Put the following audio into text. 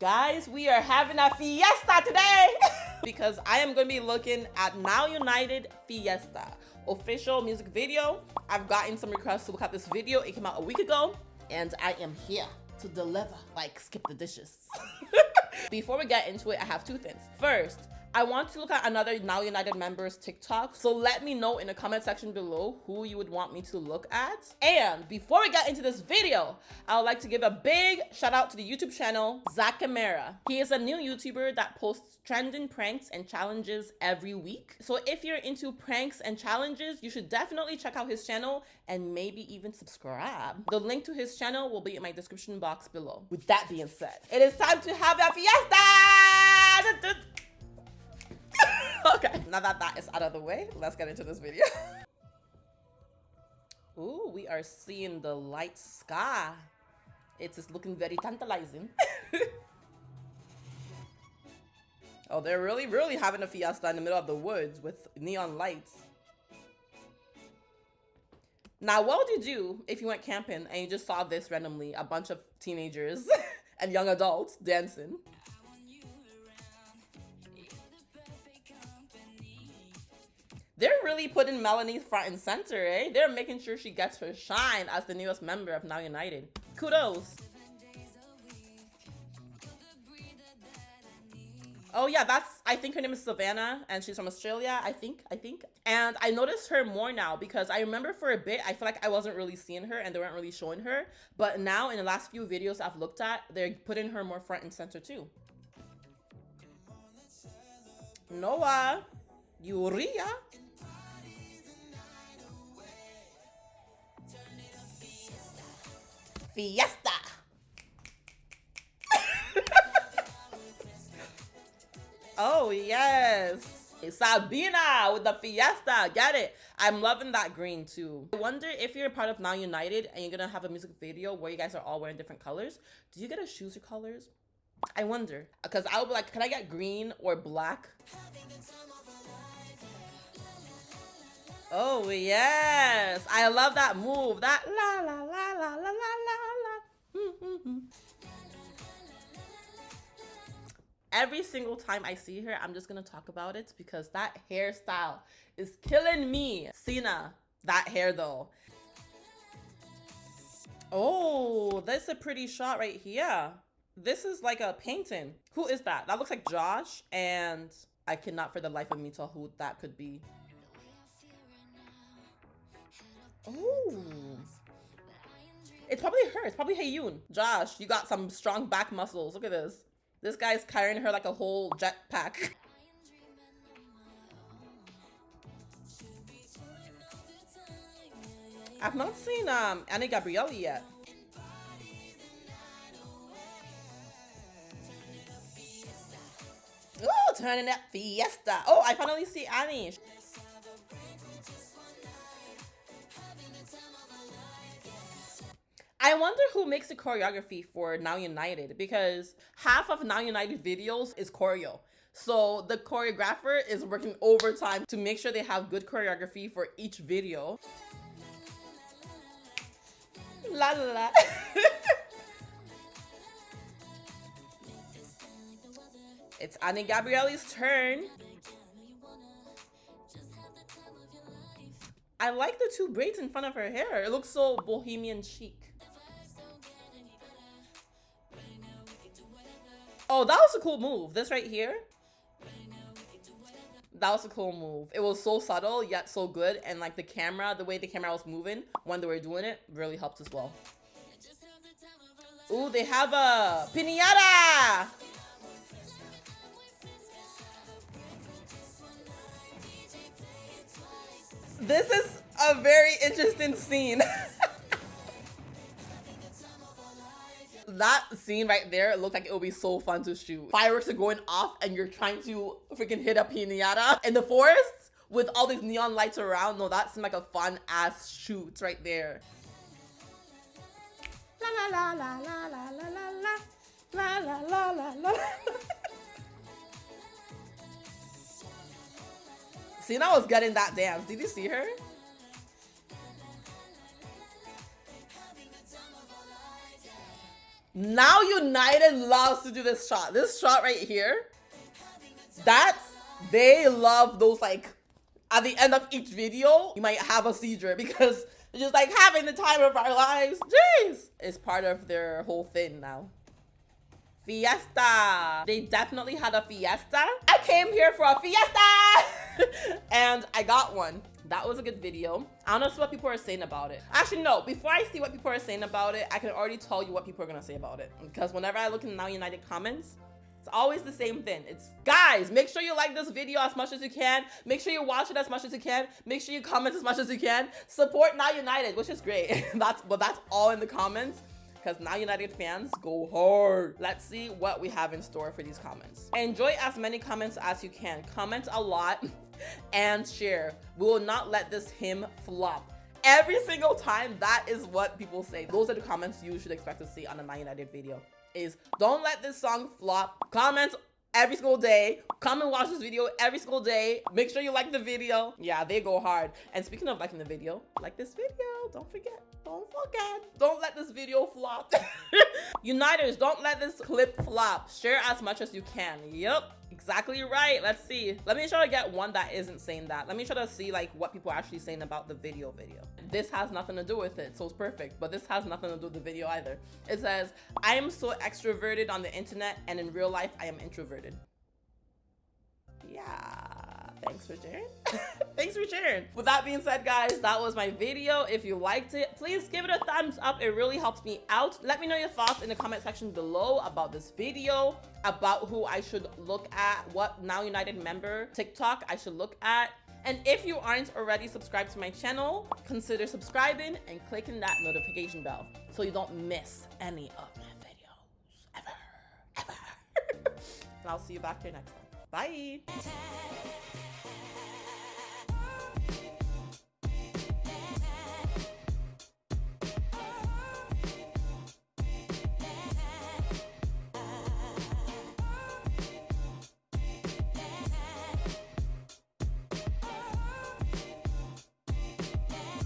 Guys, we are having a fiesta today because I am going to be looking at Now United Fiesta official music video. I've gotten some requests to look at this video. It came out a week ago and I am here to deliver like skip the dishes. Before we get into it, I have two things. First, I want to look at another Now United members TikTok. So let me know in the comment section below who you would want me to look at. And before we get into this video, I would like to give a big shout out to the YouTube channel, Zach Zacamera. He is a new YouTuber that posts trending pranks and challenges every week. So if you're into pranks and challenges, you should definitely check out his channel and maybe even subscribe. The link to his channel will be in my description box below. With that being said, it is time to have a fiesta! okay, now that that is out of the way, let's get into this video. Ooh, we are seeing the light sky. It is looking very tantalizing. oh, they're really, really having a fiesta in the middle of the woods with neon lights. Now, what would you do if you went camping and you just saw this randomly? A bunch of teenagers and young adults dancing. They're really putting Melanie front and center, eh? They're making sure she gets her shine as the newest member of Now United. Kudos. Oh yeah, that's I think her name is Savannah and she's from Australia, I think, I think. And I noticed her more now because I remember for a bit I feel like I wasn't really seeing her and they weren't really showing her. But now in the last few videos I've looked at, they're putting her more front and center too. Noah, Urrea. Fiesta. oh, yes. Sabina with the Fiesta. Get it? I'm loving that green too. I wonder if you're part of Now United and you're gonna have a music video where you guys are all wearing different colors. Do you get to choose your colors? I wonder. Because I would be like, can I get green or black? Oh, yes. I love that move. That la la la Every single time I see her, I'm just to talk about it because that hairstyle is killing me. Sina, that hair though. Oh, that's a pretty shot right here. This is like a painting. Who is that? That looks like Josh and I cannot for the life of me tell who that could be. Oh. It's probably her. It's probably Heyoon. Josh, you got some strong back muscles. Look at this. This guy's carrying her like a whole jetpack. I've not seen um Any Gabrielly yet. Oh, turning up fiesta. Oh, I finally see Any. I wonder who makes the choreography for Now United because half of Now United videos is choreo. So the choreographer is working overtime to make sure they have good choreography for each video. La la la. it's Any Gabrielly's turn. I like the two braids in front of her hair. It looks so bohemian chic. Oh, that was a cool move. This right here. That was a cool move. It was so subtle, yet so good. And like the camera, the way the camera was moving when they were doing it really helped as well. Ooh, they have a pinata! This is a very interesting scene. that scene right there looked like it would be so fun to shoot. Fireworks are going off and you're trying to freaking hit a pinata in the forest with all these neon lights around. No, that seemed like a fun ass shoot right there. La la la la la la la la la la la la la Sina was getting that dance. Did you see her? Now United loves to do this shot. This shot right here, that's, they love those like, at the end of each video, you might have a seizure because they're just like having the time of our lives. Jeez. It's part of their whole thing now. Fiesta. They definitely had a fiesta. I came here for a fiesta and I got one. That was a good video. I don't know what people are saying about it. Actually, no. Before I see what people are saying about it, I can already tell you what people are to say about it. Because whenever I look in Now United comments, it's always the same thing. It's guys, make sure you like this video as much as you can. Make sure you watch it as much as you can. Make sure you comment as much as you can. Support Now United, which is great. that's but that's all in the comments because Now United fans go hard. Let's see what we have in store for these comments. Enjoy as many comments as you can. Comment a lot and share. We will not let this hymn flop. Every single time, that is what people say. Those are the comments you should expect to see on a Now United video. Is don't let this song flop. Comment every single day. Come and watch this video every single day. Make sure you like the video. Yeah, they go hard. And speaking of liking the video, like this video. Don't forget. Don't forget. Don't let this video flop. Uniters, don't let this clip flop. Share as much as you can. Yep. Exactly right. Let's see. Let me try to get one that isn't saying that. Let me try to see like what people are actually saying about the video video. This has nothing to do with it, so it's perfect. But this has nothing to do with the video either. It says, I am so extroverted on the internet and in real life, I am introverted. Yeah. Thanks for sharing. Thanks for sharing. With that being said, guys, that was my video. If you liked it, please give it a thumbs up. It really helps me out. Let me know your thoughts in the comment section below about this video, about who I should look at, what Now United member TikTok I should look at. And if you aren't already subscribed to my channel, consider subscribing and clicking that notification bell so you don't miss any of my videos ever, ever. and I'll see you back here next time. Bye.